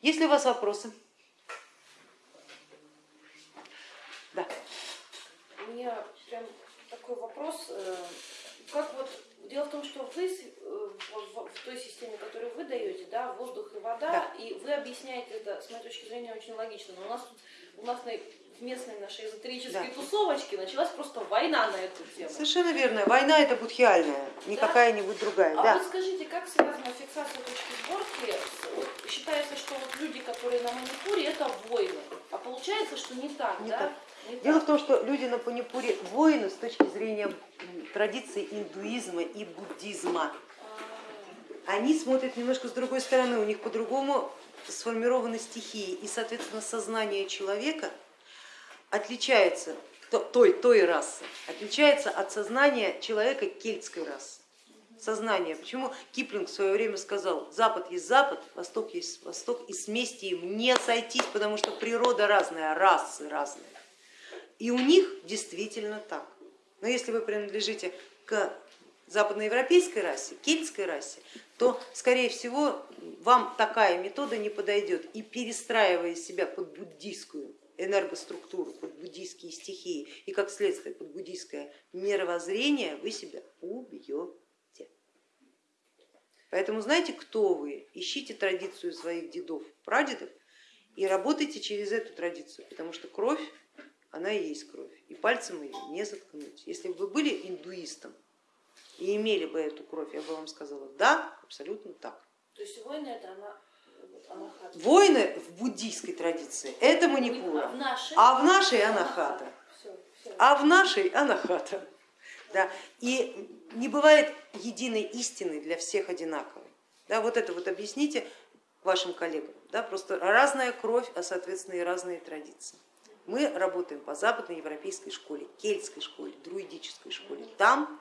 Есть ли у вас вопросы? Да. У меня прям такой вопрос. э, Как вот дело в том, что вы э, в, той системе, которую вы даете, да, воздух и вода, Да. и вы объясняете это, с моей точки зрения, очень логично. Но у нас у нас на, в местной нашей эзотерической Да. тусовочке началась просто война на эту тему. Совершенно верно. Война это будхиальная, не Да. какая-нибудь другая. А Да. вот скажите, как связана фиксация точки сборки? Что вот люди, которые на Манипуре, это воины. А получается, что не так, Не да? так. Не Дело так. в том, что люди на Панипуре воины с точки зрения м, традиций индуизма и буддизма. А, Они смотрят немножко с другой стороны, у них по-другому сформированы стихии, и, соответственно, сознание человека отличается, то- той, той расы, отличается от сознания человека кельтской расы. Сознание. Почему Киплинг в свое время сказал, Запад есть Запад, Восток есть Восток, и вместе им не сойтись, потому что природа разная, расы разные. И у них действительно так. Но если вы принадлежите к западноевропейской расе, кельтской расе, то, скорее всего, вам такая метода не подойдет. И перестраивая себя под буддийскую энергоструктуру, под буддийские стихии и, как следствие, под буддийское мировоззрение, вы себя убьете. Поэтому знаете, кто вы? Ищите традицию своих дедов, прадедов и работайте через эту традицию, потому что кровь, она и есть кровь, и пальцем ее не заткнуть. Если бы вы были индуистом и имели бы эту кровь, я бы вам сказала, да, абсолютно так. То есть воины это она, анахата. Воины в буддийской традиции это А манипура, а в нашей анахата. Всё, всё. а в нашей анахата. Да. И не бывает единой истины для всех одинаковой. Да, вот это вот объясните вашим коллегам. Да, просто разная кровь, а соответственно и разные традиции. Мы работаем по западноевропейской школе, кельтской школе, друидической школе. Там